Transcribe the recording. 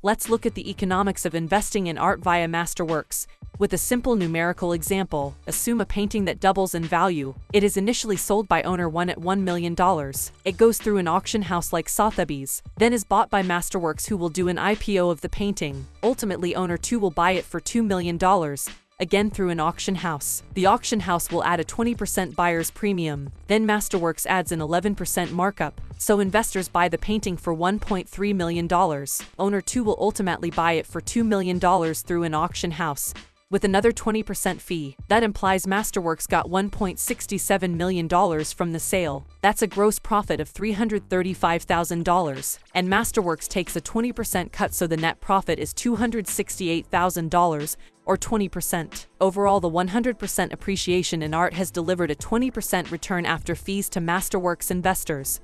Let's look at the economics of investing in art via Masterworks. With a simple numerical example, assume a painting that doubles in value. It is initially sold by owner 1 at $1 million. It goes through an auction house like Sotheby's, then is bought by Masterworks who will do an IPO of the painting. Ultimately owner 2 will buy it for $2 million, again through an auction house. The auction house will add a 20% buyer's premium, then Masterworks adds an 11% markup, so investors buy the painting for $1.3 million. Owner 2 will ultimately buy it for $2 million through an auction house, with another 20% fee. That implies Masterworks got $1.67 million from the sale. That's a gross profit of $335,000. And Masterworks takes a 20% cut so the net profit is $268,000 or 20%. Overall, the 100% appreciation in art has delivered a 20% return after fees to Masterworks investors.